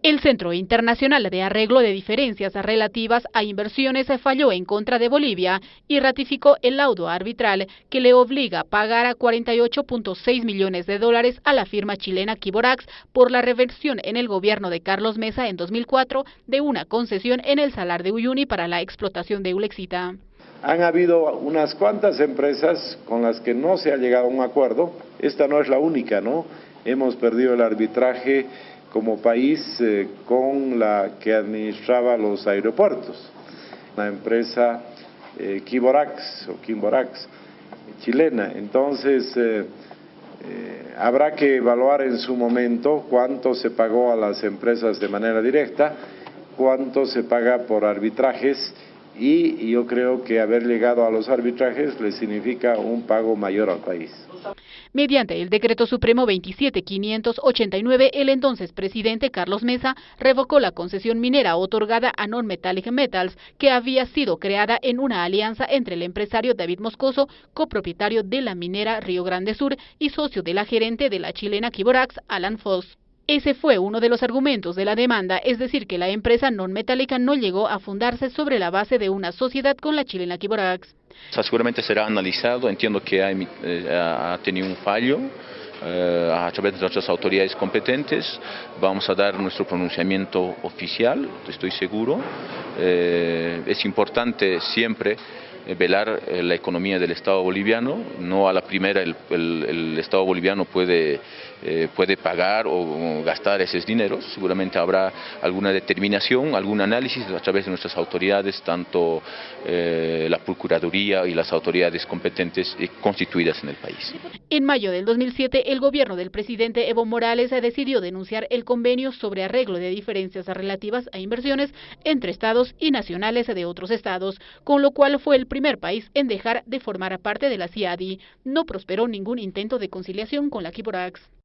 El Centro Internacional de Arreglo de Diferencias Relativas a Inversiones falló en contra de Bolivia y ratificó el laudo arbitral que le obliga a pagar a 48.6 millones de dólares a la firma chilena Kiborax por la reversión en el gobierno de Carlos Mesa en 2004 de una concesión en el Salar de Uyuni para la explotación de Ulexita. Han habido unas cuantas empresas con las que no se ha llegado a un acuerdo. Esta no es la única, ¿no? Hemos perdido el arbitraje como país eh, con la que administraba los aeropuertos, la empresa eh, Kiborax o Kimborax chilena. Entonces, eh, habrá que evaluar en su momento cuánto se pagó a las empresas de manera directa, cuánto se paga por arbitrajes y yo creo que haber llegado a los arbitrajes le significa un pago mayor al país. Mediante el Decreto Supremo 27589, el entonces presidente Carlos Mesa revocó la concesión minera otorgada a Non-Metallic Metals, que había sido creada en una alianza entre el empresario David Moscoso, copropietario de la minera Río Grande Sur y socio de la gerente de la chilena Kiborax, Alan Foss. Ese fue uno de los argumentos de la demanda, es decir, que la empresa non-metálica no llegó a fundarse sobre la base de una sociedad con la chilena Kiborax. seguramente será analizado, entiendo que eh, ha, tenido un fallo, eh, a través de nuestras autoridades competentes. Vamos a dar nuestro pronunciamiento oficial, estoy seguro. Eh, es importante siempre velar la economía del Estado boliviano, no a la primera el Estado boliviano puede eh, puede pagar o gastar esos dineros. Seguramente habrá alguna determinación, algún análisis a través de nuestras autoridades, tanto eh, la Procuraduría y las autoridades competentes constituidas en el país. En mayo del 2007, el gobierno del presidente Evo Morales decidió denunciar el convenio sobre arreglo de diferencias relativas a inversiones entre estados y nacionales de otros estados, con lo cual fue el primer país en dejar de formar parte de la CIADI. No prosperó ningún intento de conciliación con la Kiborax.